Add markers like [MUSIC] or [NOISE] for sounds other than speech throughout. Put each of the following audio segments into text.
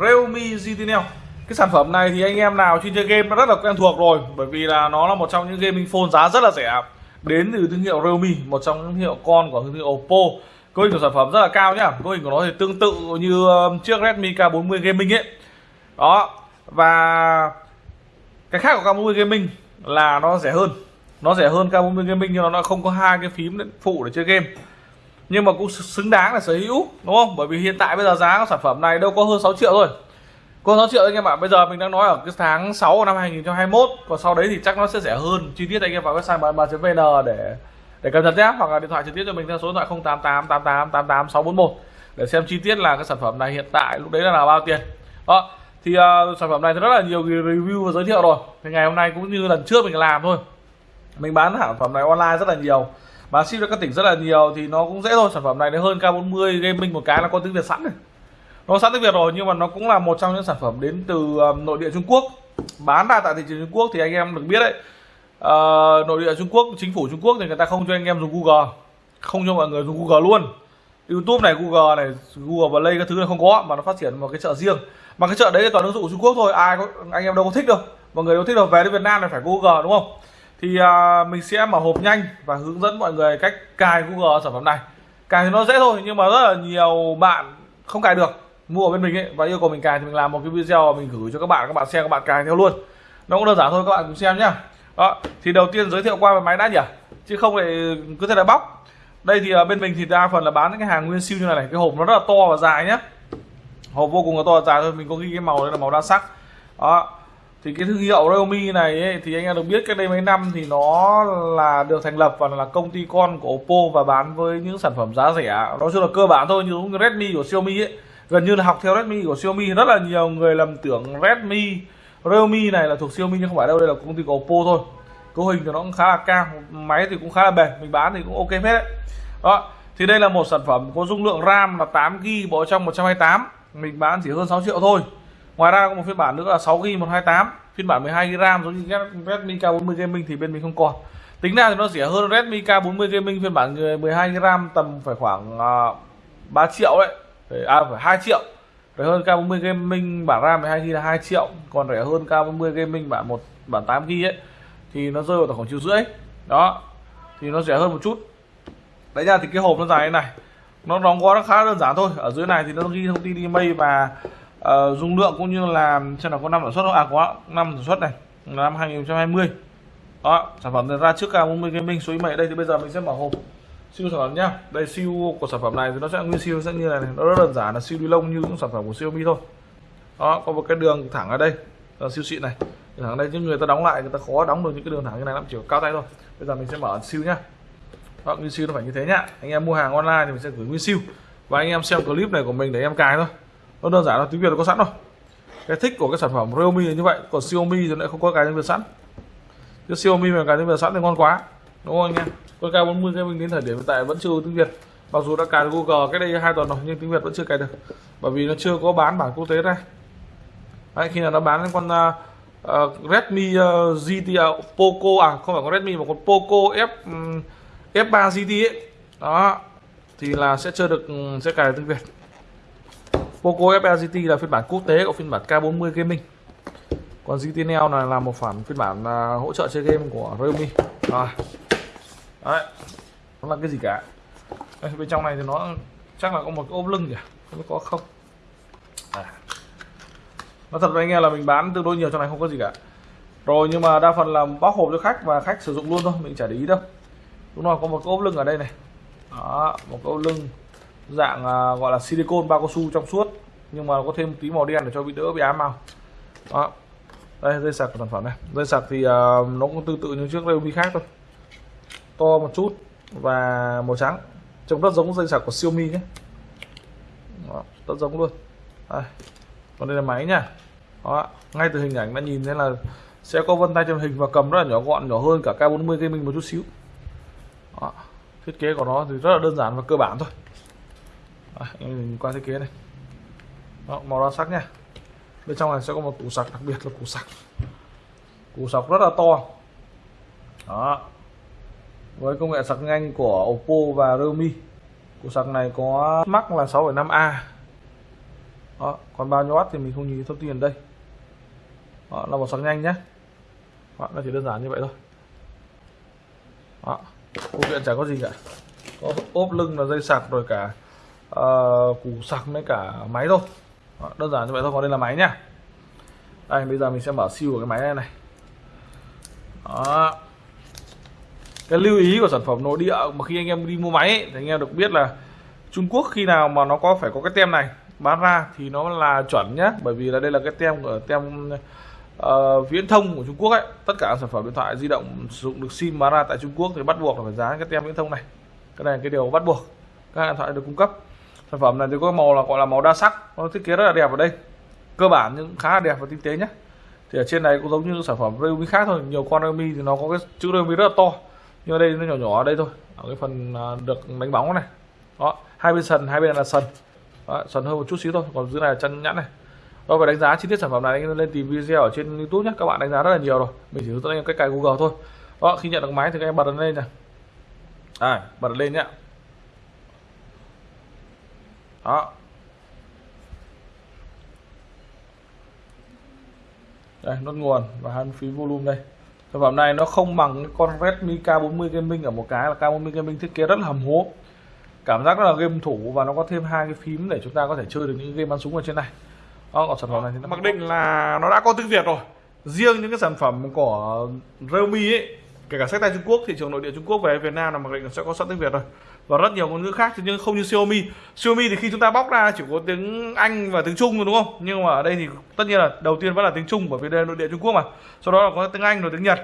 Realme GT Neo cái sản phẩm này thì anh em nào chuyên chơi game nó rất là quen thuộc rồi, bởi vì là nó là một trong những gaming phone giá rất là rẻ. Đến từ thương hiệu Realme, một trong những hiệu con của thương hiệu Oppo. Cấu hình của sản phẩm rất là cao nhá. Cấu hình của nó thì tương tự như um, chiếc Redmi K40 Gaming ấy. Đó. Và cái khác của K40 Gaming là nó rẻ hơn. Nó rẻ hơn K40 Gaming nhưng nó không có hai cái phím phụ để chơi game nhưng mà cũng xứng đáng là sở hữu đúng không? Bởi vì hiện tại bây giờ giá của sản phẩm này đâu có hơn 6 triệu thôi. Có 6 triệu anh em ạ. Bây giờ mình đang nói ở cái tháng 6 năm 2021 còn sau đấy thì chắc nó sẽ rẻ hơn. Chi tiết anh em vào website bàn vn để để cập nhật nhé. Hoặc là điện thoại trực tiếp cho mình theo số điện thoại 088 88 88 641 để xem chi tiết là cái sản phẩm này hiện tại lúc đấy là, là bao tiền. Đó thì uh, sản phẩm này thì rất là nhiều review và giới thiệu rồi. Thì ngày hôm nay cũng như lần trước mình làm thôi. Mình bán sản phẩm này online rất là nhiều bán ship cho các tỉnh rất là nhiều thì nó cũng dễ thôi. Sản phẩm này nó hơn K40 gaming một cái là có tiếng Việt sẵn này. Nó sẵn tiếng Việt rồi nhưng mà nó cũng là một trong những sản phẩm đến từ um, nội địa Trung Quốc. Bán ra tại thị trường Trung Quốc thì anh em được biết đấy. Uh, nội địa Trung Quốc chính phủ Trung Quốc thì người ta không cho anh em dùng Google. Không cho mọi người dùng Google luôn. YouTube này Google này Google Play các thứ này không có mà nó phát triển một cái chợ riêng. Mà cái chợ đấy toàn ứng dụng Trung Quốc thôi ai có anh em đâu có thích đâu. Mọi người đâu thích đâu về đến Việt Nam là phải Google đúng không? Thì uh, mình sẽ mở hộp nhanh và hướng dẫn mọi người cách cài Google sản phẩm này. Cài thì nó dễ thôi nhưng mà rất là nhiều bạn không cài được mua ở bên mình ấy và yêu cầu mình cài thì mình làm một cái video mình gửi cho các bạn các bạn xem các bạn cài theo luôn. Nó cũng đơn giản thôi các bạn cùng xem nhá. Đó thì đầu tiên giới thiệu qua về máy đã nhỉ? Chứ không lại cứ thế là bóc. Đây thì à, bên mình thì đa phần là bán những cái hàng nguyên siêu như này này. Cái hộp nó rất là to và dài nhá. Hộp vô cùng là to và dài thôi mình có ghi cái màu đây là màu đa sắc. Đó thì cái thương hiệu Realme này ấy, thì anh em được biết cách đây mấy năm thì nó là được thành lập và là công ty con của Oppo và bán với những sản phẩm giá rẻ. Nó chung là cơ bản thôi như như Redmi của Xiaomi ấy. Gần như là học theo Redmi của Xiaomi rất là nhiều người lầm tưởng Redmi Realme này là thuộc Xiaomi nhưng không phải đâu đây là công ty của Oppo thôi. Cấu hình thì nó cũng khá là cao máy thì cũng khá là bền mình bán thì cũng ok hết đấy. Đó thì đây là một sản phẩm có dung lượng RAM là 8 GB bộ trong 128 mình bán chỉ hơn 6 triệu thôi ngoài ra có một phiên bản nữa là 6 GB 128 phiên bản 12 GB RAM giống như Redmi K40 Gaming thì bên mình không còn. Tính ra thì nó rẻ hơn Redmi K40 Gaming phiên bản 12 GB RAM tầm phải khoảng à, uh, 3 triệu đấy. À phải 2 triệu. Rẻ hơn K40 Gaming bản RAM 12 GB là 2 triệu. Còn rẻ hơn K40 Gaming bản một bản 8 GB ấy thì nó rơi vào khoảng triệu rưỡi. Đó thì nó rẻ hơn một chút. Đấy ra thì cái hộp nó dài như này. Nó đóng gói nó khá đơn giản thôi. Ở dưới này thì nó ghi thông tin email và Ờ, uh, dung lượng cũng như là xem là có năm sản xuất không? À có năm sản xuất này năm 2020 đó sản phẩm ra trước cả 40 Gaming số mày đây thì bây giờ mình sẽ mở hộp siêu sản phẩm nhá. Đây siêu của sản phẩm này thì nó sẽ nguyên siêu sẽ như này, này. Nó rất đơn giản là siêu ni lông như những sản phẩm của Xiaomi thôi. Đó có một cái đường thẳng ở đây là siêu xịn này. Đường thẳng đây nhưng người ta đóng lại người ta khó đóng được những cái đường thẳng như này lắm chỉ cao tay thôi. Bây giờ mình sẽ mở siêu nhá. Đó, nguyên siêu nó phải như thế nhá. Anh em mua hàng online thì mình sẽ gửi nguyên siêu. Và anh em xem clip này của mình để em cài thôi nó đơn giản là tiếng việt nó có sẵn rồi. Cái thích của cái sản phẩm Realme là như vậy còn Xiaomi thì lại không có cái tiếng việt sẵn. Chứ Xiaomi mà cái tiếng việt sẵn thì ngon quá đúng không anh em? Con K40 cái mình đến thời điểm hiện tại vẫn chưa tiếng Việt. Mặc dù đã cài Google cái đây hai tuần rồi nhưng tiếng Việt vẫn chưa cài được bởi vì nó chưa có bán bản quốc tế ra. Đấy, khi nào nó bán con uh, uh, Redmi à, uh, GT uh, Poco à không phải con Redmi mà con Poco F um, F3 GT ấy. Đó thì là sẽ chưa được sẽ cài tiếng Việt. Poco F3 GT là phiên bản quốc tế của phiên bản K40 Gaming. Còn GT Neo này là một bản phiên bản uh, hỗ trợ chơi game của Realme. Rồi đấy nó là cái gì cả? Đây, bên trong này thì nó chắc là có một cái ốp lưng kìa. không biết có không. À. nó thật với anh em là mình bán tương đối nhiều trong này không có gì cả. Rồi nhưng mà đa phần là bóc hộp cho khách và khách sử dụng luôn thôi mình chả để ý đâu. Đúng rồi có một cái ốp lưng ở đây này. Đó một cái ốp lưng dạng à, gọi là silicon bao cao su trong suốt nhưng mà có thêm tí màu đen để cho bị đỡ bị ám màu. Đó. Đây dây sạc của sản phẩm này. Dây sạc thì uh, nó cũng tương tự như trước Realme khác thôi. To một chút và màu trắng. Trông rất giống dây sạc của Xiaomi nhé. Đó, rất giống luôn. Đây. còn đây là máy nha. Đó, ngay từ hình ảnh đã nhìn thấy là sẽ có vân tay trên hình và cầm rất là nhỏ gọn nhỏ hơn cả K40 gaming một chút xíu. Đó, thiết kế của nó thì rất là đơn giản và cơ bản thôi. Đấy, mình qua thiết kế này. Đó, màu đa sắc nha. Bên trong này sẽ có một củ sạc đặc biệt là củ sạc củ sạc rất là to. Đó. Với công nghệ sạc nhanh của Oppo và Realme. Củ sạc này có mắc là 6,5A đó còn bao nhiêu watt thì mình không nhìn thông tin ở đây. Đó là một sạc nhanh nhé. Đó, nó chỉ đơn giản như vậy thôi. Đó phụ kiện chẳng có gì cả. Có ốp lưng là dây sạc rồi cả uh, củ sạc với cả máy thôi. Đó, đơn giản như vậy thôi còn đây là máy nhá đây bây giờ mình sẽ mở siêu của cái máy này này. Đó. Cái lưu ý của sản phẩm nội địa mà khi anh em đi mua máy ấy, thì anh em được biết là Trung Quốc khi nào mà nó có phải có cái tem này bán ra thì nó là chuẩn nhá. Bởi vì là đây là cái tem của tem uh, viễn thông của Trung Quốc ấy. Tất cả sản phẩm điện thoại di động sử dụng được sim bán ra tại Trung Quốc thì bắt buộc là phải dán cái tem viễn thông này. Cái này là cái điều bắt buộc các điện thoại được cung cấp sản phẩm này thì có màu là gọi là màu đa sắc. Nó thiết kế rất là đẹp ở đây. Cơ bản nhưng khá là đẹp và tinh tế nhé thì ở trên này cũng giống như sản phẩm Realme khác thôi. Nhiều con Realme thì nó có cái chữ Realme rất là to. Nhưng ở đây nó nhỏ nhỏ ở đây thôi. Ở cái phần à, được đánh bóng này. Đó hai bên sần hai bên là sần. Đó, sần hơn một chút xíu thôi. Còn dưới này là chân nhẵn này. Đó và đánh giá chi tiết sản phẩm này anh lên tìm video ở trên youtube nhé các bạn đánh giá rất là nhiều rồi. Mình chỉ hướng dẫn anh cách cài google thôi. Đó khi nhận được máy thì các em bật lên này. À, bật lên nhé đó. Đây, nốt nguồn và hai phí volume đây. Sản phẩm này nó không bằng con Redmi K40 Gaming ở một cái là K40 Gaming thiết kế rất là hầm hố. Cảm giác rất là game thủ và nó có thêm hai cái phím để chúng ta có thể chơi được những game bắn súng ở trên này. Đó, còn sản phẩm này thì nó mặc định là nó đã có tiếng Việt rồi. Riêng những cái sản phẩm của Realme ấy, kể cả sách tay Trung Quốc, thị trường nội địa Trung Quốc về Việt Nam là mặc định sẽ có sẵn tiếng Việt rồi và rất nhiều ngôn ngữ khác, nhưng không như Xiaomi. Xiaomi thì khi chúng ta bóc ra chỉ có tiếng Anh và tiếng Trung thôi, đúng không? Nhưng mà ở đây thì tất nhiên là đầu tiên vẫn là tiếng Trung bởi vì đây là nội địa Trung Quốc mà. Sau đó là có tiếng Anh, rồi tiếng Nhật,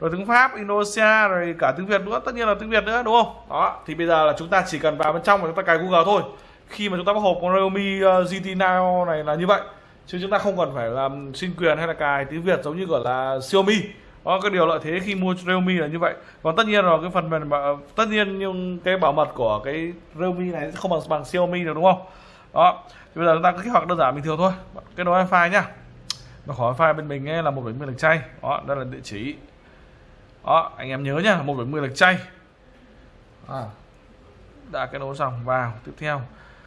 rồi tiếng Pháp, Indonesia, rồi cả tiếng Việt nữa. Tất nhiên là tiếng Việt nữa, đúng không? Đó, thì bây giờ là chúng ta chỉ cần vào bên trong và chúng ta cài Google thôi. Khi mà chúng ta bóc hộp con Realme uh, GT Now này là như vậy. Chứ chúng ta không cần phải làm xin quyền hay là cài tiếng Việt giống như gọi là Xiaomi đó cái điều lợi thế khi mua Realme là như vậy. Còn tất nhiên là cái phần mềm ờ, tất nhiên nhưng cái bảo mật của cái Realme này không bằng bằng Xiaomi được đúng không? Đó. Thì bây giờ chúng ta cứ kích hoạt đơn giản bình thường thôi. Cái nối wifi nhá. Nó khỏi wifi bên mình ấy là một bảy mươi lệch chay. Đó đây là địa chỉ. Đó anh em nhớ nhá một bảy mươi lệch chay. À, đã cái nối xong vào tiếp theo.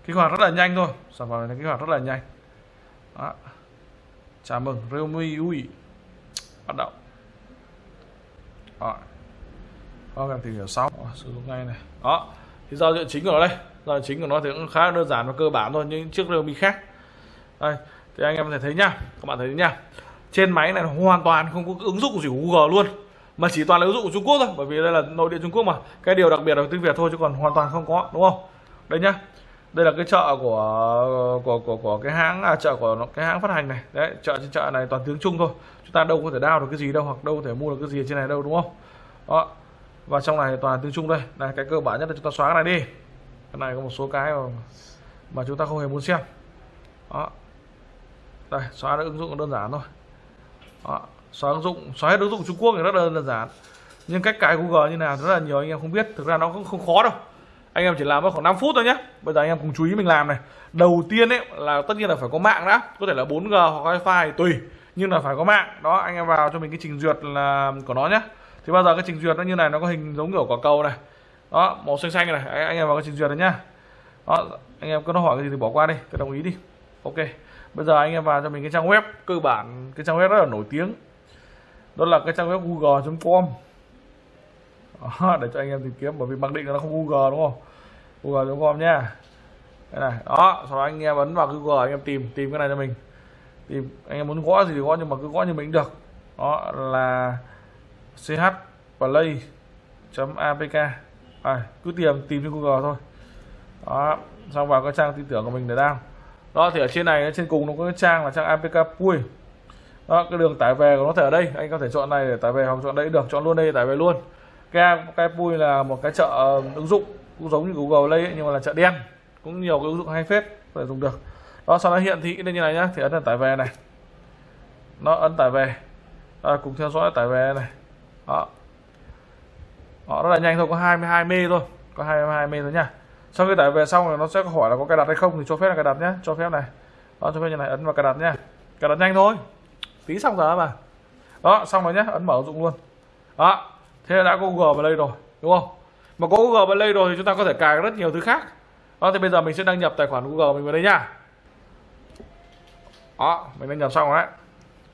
Kích hoạt rất là nhanh thôi. Sản phẩm này kích hoạt rất là nhanh. Đó. chào mừng Realme UI bắt đầu đó. Đó, em tìm hiểu xong. đó, sử dụng ngay này. Đó thì giao diện chính của nó đây. Giao diện chính của nó thì cũng khá đơn giản và cơ bản thôi nhưng chiếc Realme khác. Đây thì anh em có thể thấy nhá các bạn thấy nhá. Trên máy này hoàn toàn không có ứng dụng gì của Google luôn. Mà chỉ toàn là ứng dụng của Trung Quốc thôi bởi vì đây là nội địa Trung Quốc mà. Cái điều đặc biệt là tiếng Việt thôi chứ còn hoàn toàn không có đúng không? Đây nhá đây là cái chợ của của của của cái hãng à, chợ của cái hãng phát hành này. Đấy chợ trên chợ này toàn tiếng Trung thôi. Chúng ta đâu có thể đao được cái gì đâu hoặc đâu có thể mua được cái gì trên này đâu đúng không? Đó. Và trong này toàn tiếng Trung đây này cái cơ bản nhất là chúng ta xóa cái này đi. Cái này có một số cái mà, mà chúng ta không hề muốn xem. Đó. Đây xóa được ứng dụng đơn giản thôi. Đó. xóa ứng dụng xóa hết ứng dụng Trung Quốc thì rất là đơn giản. Nhưng cách cài Google như nào rất là nhiều anh em không biết. Thực ra nó cũng không khó đâu anh em chỉ làm mất khoảng 5 phút thôi nhé bây giờ anh em cùng chú ý mình làm này. Đầu tiên ấy, là tất nhiên là phải có mạng đã. Có thể là 4G hoặc wifi, tùy. Nhưng là phải có mạng. Đó, anh em vào cho mình cái trình duyệt là của nó nhé thì bao giờ cái trình duyệt nó như này, nó có hình giống kiểu quả cầu này. Đó, màu xanh xanh này. Anh em vào cái trình duyệt này nhá. Đó, anh em cứ nó hỏi cái gì thì bỏ qua đi. Cứ đồng ý đi. Ok. Bây giờ anh em vào cho mình cái trang web, cơ bản. Cái trang web rất là nổi tiếng. Đó là cái trang web google.com Ờ, để cho anh em tìm kiếm bởi vì mặc định là nó không google đúng không? Google.com nhá. Đây này đó sau đó anh em ấn vào google anh em tìm tìm cái này cho mình. Tìm anh em muốn gõ gì thì gõ nhưng mà cứ gõ như mình được. Đó là ch play apk à, cứ tìm tìm trên google thôi. Đó xong vào cái trang tin tưởng của mình để đăng. Đó thì ở trên này trên cùng nó có cái trang là trang apk pui. Đó cái đường tải về của nó thể ở đây. Anh có thể chọn này để tải về hoặc chọn đây được chọn luôn đây để tải về luôn cái cái pui là một cái chợ um, ứng dụng cũng giống như google play ấy, nhưng mà là chợ đen. Cũng nhiều cái ứng dụng hay phết thể dùng được. Đó sau đó hiện thị lên như này nhá thì ấn là tải về này. Nó ấn tải về. À, cùng theo dõi tải về này. Đó. Họ rất là nhanh thôi có 22 mê thôi. Có 22 mê thôi nha sau khi tải về xong rồi nó sẽ hỏi là có cài đặt hay không thì cho phép là cài đặt nhé cho phép này. Đó cho phép như này ấn vào cài đặt nhé cài đặt nhanh thôi. Tí xong rồi mà đó xong rồi nhé ấn mở ứng dụng luôn. Đó thế là đã có Google Play rồi đúng không? Mà có Google Play rồi thì chúng ta có thể cài rất nhiều thứ khác. Đó thì bây giờ mình sẽ đăng nhập tài khoản Google mình vào đây nha. Đó mình đăng nhập xong rồi đấy.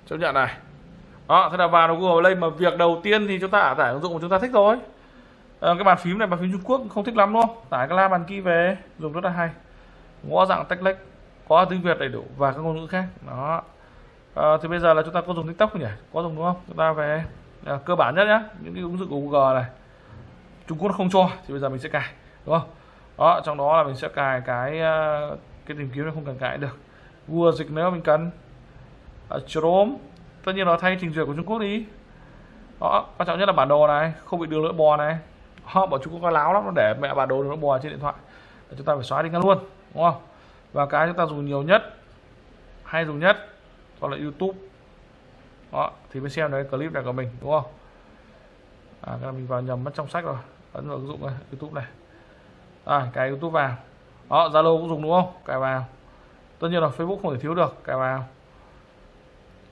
Chấp nhận này. Đó thế là vào Google Play mà việc đầu tiên thì chúng ta tải ứng dụng mà chúng ta thích rồi. À, cái bàn phím này bàn phím Trung Quốc không thích lắm luôn. tải cái la bàn kia về dùng rất là hay. Ngõ dạng tách lách, có tiếng Việt đầy đủ và các ngôn ngữ khác. Đó. À, thì bây giờ là chúng ta có dùng TikTok không nhỉ? Có dùng đúng không? Chúng ta về à, cơ bản nhất nhá. Những cái ứng dụng của Google này. Trung Quốc nó không cho thì bây giờ mình sẽ cài đúng không? Đó trong đó là mình sẽ cài cái ờ, cái tìm kiếm nó không cần cài được. Google dịch nếu mình cần. À, Chrome tất nhiên nó thay trình duyệt của Trung Quốc đi. Đó quan trọng nhất là bản đồ này không bị đường lưỡi bò này. Họ bảo Trung Quốc có láo lắm nó để mẹ bản đồ đường lưỡi bò trên điện thoại. Chúng ta phải xóa đi ngay luôn đúng không? Và cái chúng ta dùng nhiều nhất hay dùng nhất đó là YouTube đó thì mới xem đấy clip này của mình đúng không? À cái mình vào nhầm mất trong sách rồi. Ấn vào ứng dụng này YouTube này. À cái YouTube vào. Đó Zalo cũng dùng đúng không? Cài vào. Tất nhiên là Facebook không thể thiếu được cài vào.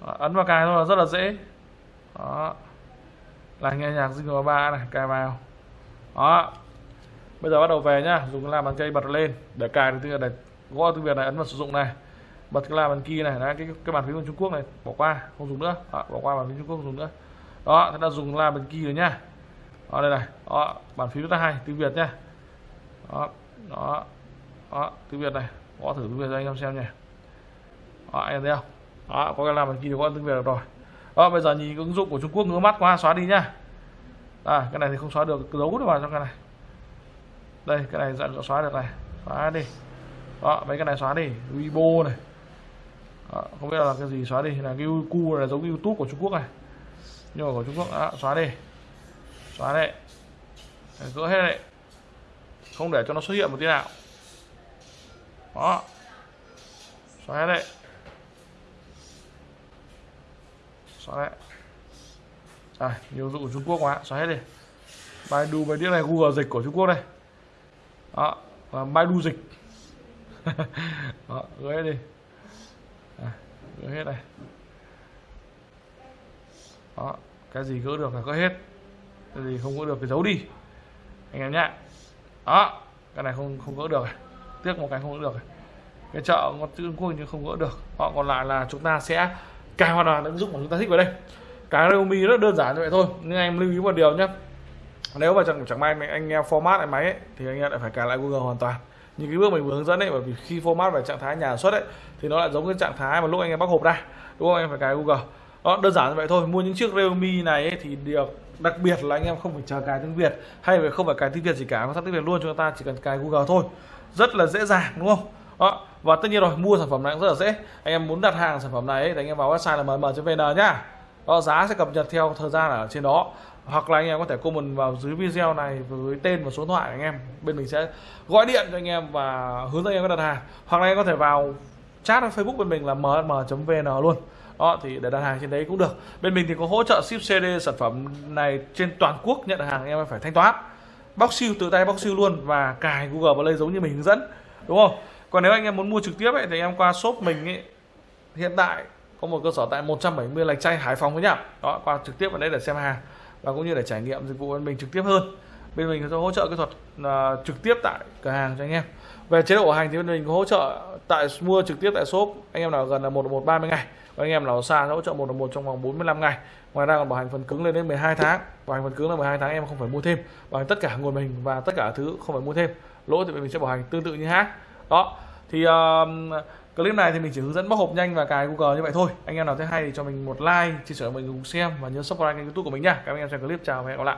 Đó, ấn vào cài thôi là rất là dễ. Đó. Là nghe nhạc Jingle 3 này cài vào. Đó. Bây giờ bắt đầu về nhá. Dùng làm bàn cây bật lên. Để cài được tiếng Việt này. Gõ tiếng Việt này ấn vào sử dụng này bật cái là bàn kia này đấy, cái cái bàn phím của Trung Quốc này bỏ qua không dùng nữa. Đó, bỏ qua bàn phím Trung Quốc không dùng nữa. Đó chúng ta dùng là bàn kia rồi nhá đó đây này đó bàn phím rất là hay tiếng Việt nhá đó đó đó tiếng Việt này gõ thử tiếng Việt cho anh em xem nhỉ đó anh em thấy không? Đó có cái là bàn kia có tiếng Việt được rồi. Đó bây giờ nhìn ứng dụng của Trung Quốc ngứa mắt quá xóa đi nhá à cái này thì không xóa được giấu được vào trong cái này. Đây cái này dặn xóa được này xóa đi. Đó mấy cái này xóa đi Weibo này đó, không biết là cái gì xóa đi. Là cái cu là giống cái youtube của trung quốc này. Nhưng mà của trung quốc. Đã xóa đi. Xóa đây gỡ hết đấy. Không để cho nó xuất hiện một tí nào. Đó. Xóa hết đấy. Xóa đấy. Rồi nhiều dụng của trung quốc quá. Xóa hết đi. Baidu bài đĩa này Google dịch của Trung Quốc đây. Đó. Và Baidu dịch. [LAUGHS] Đó gỡ hết đi gỡ hết này đó cái gì gỡ được là gỡ hết. Cái gì không gỡ được thì giấu đi. Anh em nhá. Đó cái này không không gỡ được tiếc một cái không gỡ được cái chợ ngọt chữ quốc nhưng không gỡ được. Họ còn lại là chúng ta sẽ cài hoàn toàn ứng dụng mà chúng ta thích vào đây. Cái Realme rất đơn giản như vậy thôi. Nhưng anh em lưu ý một điều nhé nếu mà chẳng chẳng may anh em format lại máy ấy, thì anh em lại phải cài lại Google hoàn toàn những cái bước mình vừa hướng dẫn ấy bởi vì khi format về trạng thái nhà xuất ấy thì nó lại giống cái trạng thái mà lúc anh em bắt hộp ra. Đúng không? Em phải cài Google. Đó đơn giản như vậy thôi. Mua những chiếc Realme này ấy, thì được. Đặc biệt là anh em không phải chờ cài tiếng Việt hay là không phải cài tiếng Việt gì cả mà sẵn tiếng Việt luôn chúng ta chỉ cần cài Google thôi. Rất là dễ dàng đúng không? Đó và tất nhiên rồi mua sản phẩm này cũng rất là dễ. Anh em muốn đặt hàng sản phẩm này ấy, thì anh em vào website là mm.vn nhá. Đó, giá sẽ cập nhật theo thời gian ở trên đó hoặc là anh em có thể comment vào dưới video này với tên và số điện thoại anh em. Bên mình sẽ gọi điện cho anh em và hướng dẫn anh em có đặt hàng. Hoặc là anh em có thể vào chat Facebook bên mình là mm.vn luôn. Đó thì để đặt hàng trên đấy cũng được. Bên mình thì có hỗ trợ ship CD sản phẩm này trên toàn quốc nhận hàng anh em phải thanh toán. Bóc siêu tự tay bóc siêu luôn và cài Google Play giống như mình hướng dẫn. Đúng không? Còn nếu anh em muốn mua trực tiếp ấy, thì em qua shop mình ấy, hiện tại có một cơ sở tại 170 lạch chay Hải Phòng với nhá. Đó qua trực tiếp vào đây để xem hàng và cũng như để trải nghiệm dịch vụ bên mình trực tiếp hơn. Bên mình sẽ hỗ trợ kỹ thuật uh, trực tiếp tại cửa hàng cho anh em. Về chế độ bảo hành thì bên mình có hỗ trợ tại mua trực tiếp tại shop. Anh em nào gần là một một ba mươi ngày. Và anh em nào xa hỗ trợ một một trong vòng 45 ngày. Ngoài ra còn bảo hành phần cứng lên đến 12 tháng. Bảo hành phần cứng là 12 tháng em không phải mua thêm. Bảo hành tất cả nguồn mình và tất cả thứ không phải mua thêm. Lỗi thì mình sẽ bảo hành tương tự như hát. Đó thì uh, clip này thì mình chỉ hướng dẫn bóc hộp nhanh và cài google như vậy thôi. Anh em nào thấy hay thì cho mình một like, chia sẻ mình cùng xem và nhớ subscribe kênh youtube của mình nha. Các anh em xem clip. Chào và hẹn gặp lại.